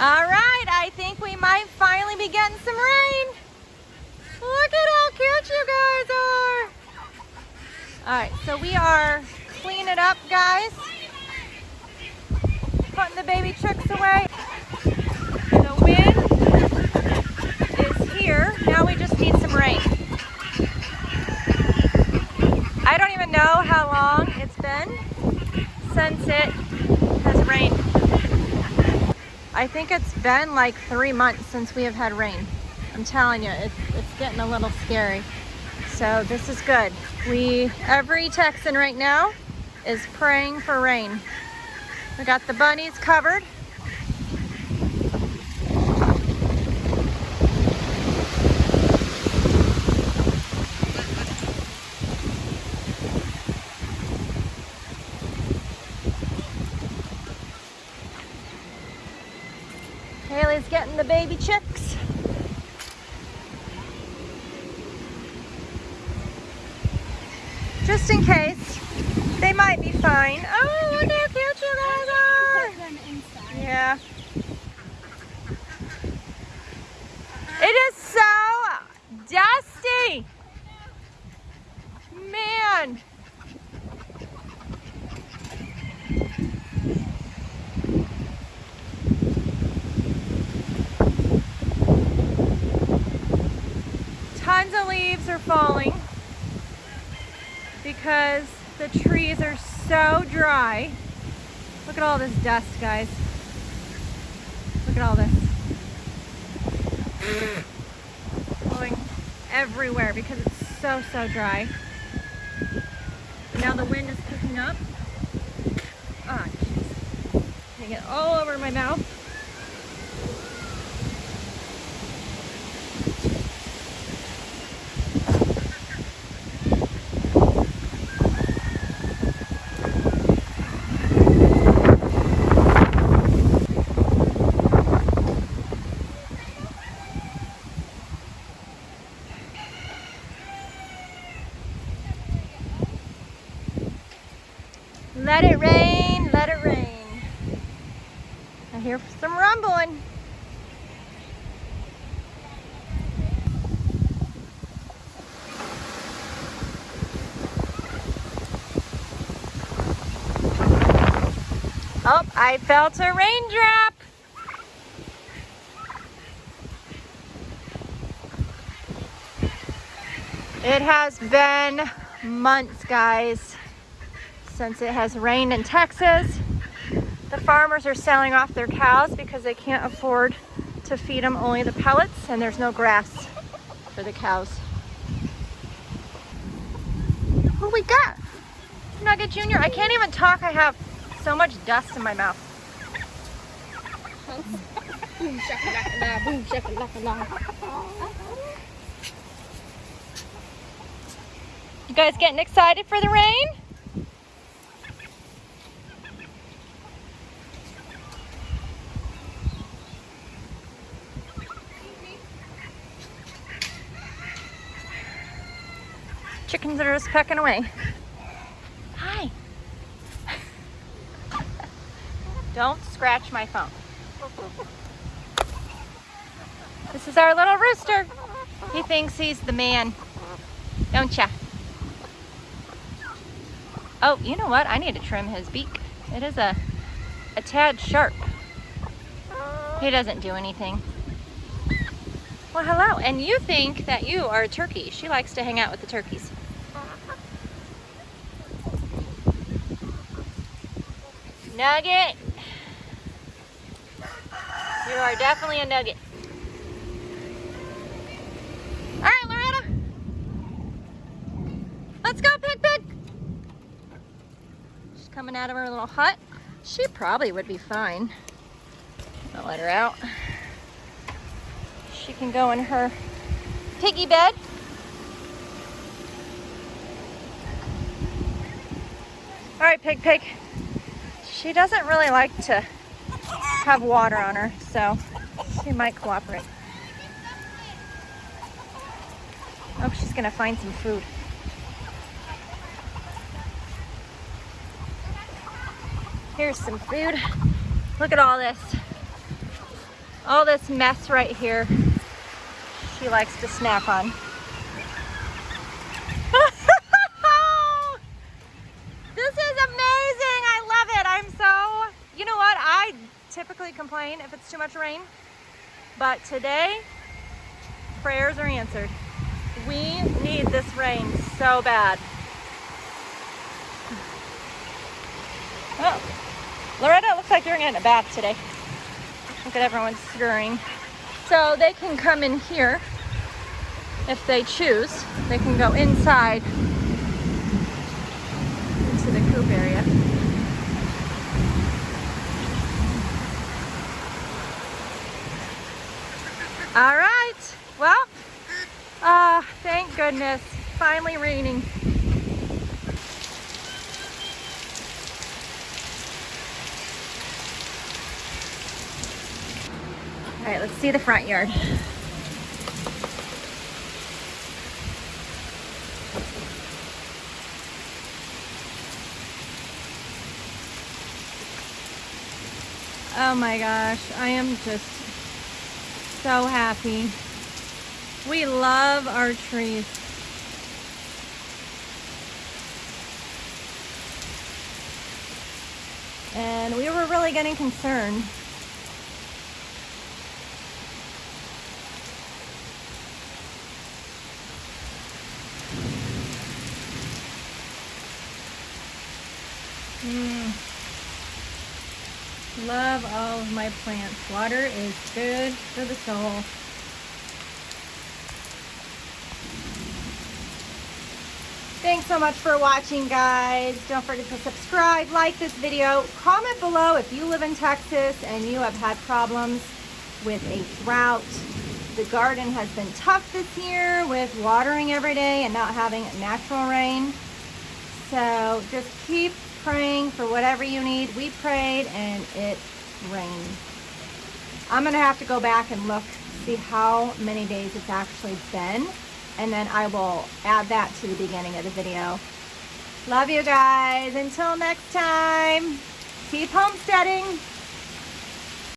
All right, I think we might finally be getting some rain. Look at how cute you guys are. All right, so we are cleaning it up, guys. Putting the baby chicks away. The wind is here. Now we just need some rain. I don't even know how long it's been since it has rained. I think it's been like three months since we have had rain. I'm telling you, it's, it's getting a little scary. So this is good. We, every Texan right now is praying for rain. We got the bunnies covered. Getting the baby chicks. Just in case. They might be fine. Oh, look how cute you guys are. Yeah. It is so dusty. Man. Tons of leaves are falling because the trees are so dry. Look at all this dust, guys. Look at all this. Blowing everywhere because it's so, so dry. Now the wind is picking up. Ah, oh, jeez. Getting it all over my mouth. Let it rain, let it rain. I hear some rumbling. Oh, I felt a raindrop. It has been months, guys since it has rained in Texas. The farmers are selling off their cows because they can't afford to feed them only the pellets and there's no grass for the cows. What we got? Nugget Jr. I can't even talk. I have so much dust in my mouth. You guys getting excited for the rain? Chickens are just pecking away. Hi. Don't scratch my phone. This is our little rooster. He thinks he's the man, don't ya? Oh, you know what? I need to trim his beak. It is a, a tad sharp. He doesn't do anything. Well, hello. And you think that you are a turkey. She likes to hang out with the turkeys. Nugget. You are definitely a nugget. All right, Loretta. Let's go, Pig Pig. She's coming out of her little hut. She probably would be fine. I'll let her out. She can go in her piggy bed. All right, Pig Pig. She doesn't really like to have water on her, so she might cooperate. Oh, she's gonna find some food. Here's some food. Look at all this. All this mess right here, she likes to snack on. this is amazing. I love it. I'm so, you know what? I typically complain if it's too much rain, but today prayers are answered. We need this rain so bad. Oh, Loretta looks like you're getting a bath today. Look at everyone stirring. So they can come in here if they choose. They can go inside into the coop area. All right, well, uh, thank goodness, finally raining. All right, let's see the front yard. Oh my gosh, I am just so happy. We love our trees. And we were really getting concerned Mm. Love all of my plants. Water is good for the soul. Thanks so much for watching, guys. Don't forget to subscribe, like this video, comment below if you live in Texas and you have had problems with a drought. The garden has been tough this year with watering every day and not having natural rain. So just keep praying for whatever you need. We prayed and it rained. I'm going to have to go back and look, see how many days it's actually been. And then I will add that to the beginning of the video. Love you guys. Until next time, keep homesteading.